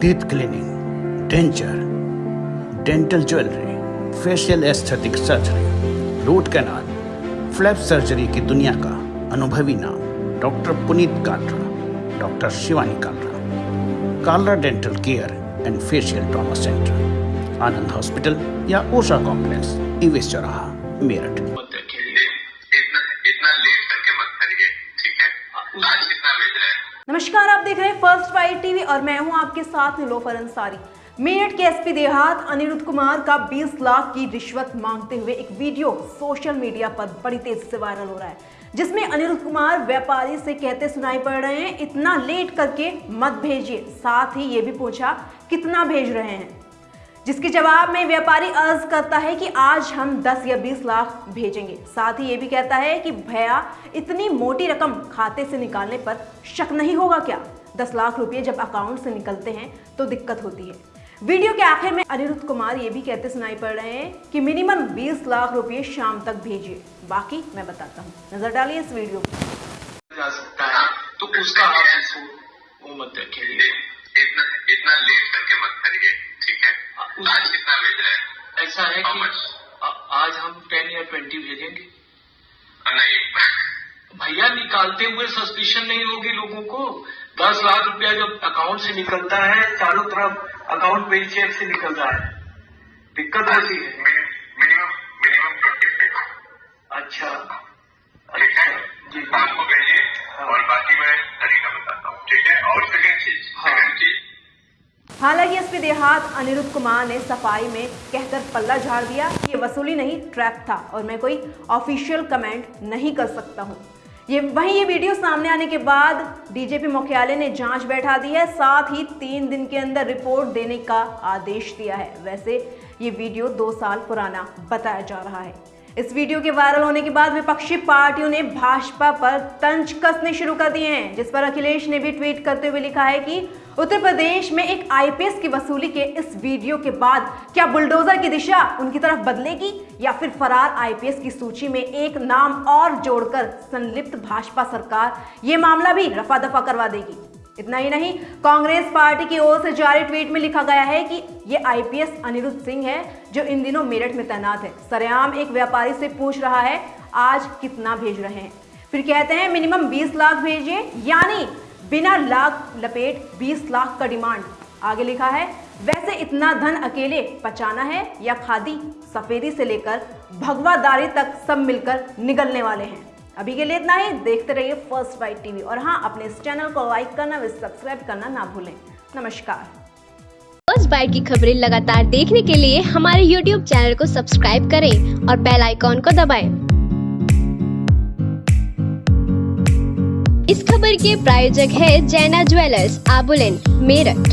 teeth cleaning, denture, dental jewelry, facial aesthetic surgery, root canal flap surgery की दुनिया का अनुभवी नाम doctor Puneet Kalra doctor Shivani Kalra Kalra dental care and facial trauma centre Anand hospital या ओशा complex इवेश चौराहा मेरठ इतना इतना late करके मत करिए ठीक है? आज है नमस्कार, आप देख रहे हैं फ़र्स्ट वाइट टीवी और मैं हूँ आपके साथ निलोफर अंसारी। मेरठ के एसपी देहात अनिरुद्ध कुमार का 20 लाख की रिश्वत मांगते हुए एक वीडियो सोशल मीडिया पर बड़ी तेज़ी से वायरल हो रहा है, जिसमें अनिरुद्ध कुमार व्यापारी से कहते सुनाई पड़ रहे हैं, इतना लेट करके मत भेजिए। साथ ही ये भी पूछा, कितना भेज रहे हैं? जिसके जवाब में व्यापारी अर्ज़ करता है कि आज हम 10 या 20 लाख भेजेंगे। साथ ही ये भी कहता है कि भैया इतनी मोटी रकम खाते से निकालने पर शक नहीं होगा क्या? 10 लाख रुपए जब अकाउंट से निकलते हैं तो दिक्कत होती है। वीडियो के आखिर में अनिरुद्ध कुमार ये भी कहते सुनाई पड़ रहे हैं कि मिनिमम 20 लाख रुपए शाम तक भेजिए। बाकी मैं बताता हूँ। नज़र डालिए इस वीडियो पर जा सकता है तो उसका इसको वो मत इतना इतना लेट करके मत करिए। ठीक है? आज कितना बज रहा है? ऐसा है कि आ- आज हम टेन या ट्वेंटी भेजेंगे। नहीं। भैया निकालते हुए सस्पिशन नहीं होगी लोगों को। दस लाख रुपया जब अकाउंट से निकलता है चारों तरफ़ अकाउंट पे चेक से निकल रहा है। दिक्कत होती है। मिनिमम मिनिमम ट्वेंटी अच्छा। ठीक है? जी। शाम को भेजिए। और बाकी मैं तरीका बताता हूँ। ठीक है? और हाँ। सेकंड चीज़। हालाँकि एसपी देहात अनिरुद्ध कुमार ने सफ़ाई में कहकर पल्ला झाड़ दिया, ये वसूली नहीं, ट्रैप था और मैं कोई ऑफिशियल कमेंट नहीं कर सकता हूँ। ये, वहीं ये वीडियो सामने आने के बाद डीजीपी मुख्यालय ने जाँच बैठा दी है, साथ ही तीन दिन के अंदर रिपोर्ट देने का आदेश दिया है। वैसे ये वीडियो दो साल पुराना बताया जा रहा है। इस वीडियो के वायरल होने के बाद विपक्षी पार्टियों ने भाजपा पर तंज कसने शुरू कर दिए हैं, जिस पर अखिलेश ने भी ट्वीट करते हुए लिखा है कि उत्तर प्रदेश में एक आईपीएस की वसूली के इस वीडियो के बाद क्या बुलडोजर की दिशा उनकी तरफ़ बदलेगी या फिर फरार आईपीएस की सूची में एक नाम और जोड़कर संलिप्त भाजपा सरकार, ये मामला भी रफा दफ़ा करवा देगी। इतना ही नहीं, कांग्रेस पार्टी की ओर से जारी ट्वीट में लिखा गया है कि ये आईपीएस अनिरुद्ध सिंह है, जो इन दिनों मेरठ में तैनात है। सरेआम एक व्यापारी से पूछ रहा है, आज कितना भेज रहे हैं? फिर कहते हैं, मिनिमम 20 लाख भेजिए यानी बिना लाख लपेट 20 लाख का डिमांड। आगे लिखा है, वैसे इतना धन अकेले पचाना है या खादी सफेदी से लेकर भगवादारी तक सब मिलकर निगलने वाले हैं। अभी के लिए इतना ही, देखते रहिए फ़र्स्ट बाइट टीवी और हाँ अपने इस चैनल को लाइक करना, व सब्सक्राइब करना ना भूलें। नमस्कार। फ़र्स्ट बाइट की खबरें लगातार देखने के लिए हमारे YouTube चैनल को सब्सक्राइब करें और बेल आइकॉन को दबाएँ। इस खबर के प्रायोजक है जैना ज्वेलर्स आबुलेन मेरठ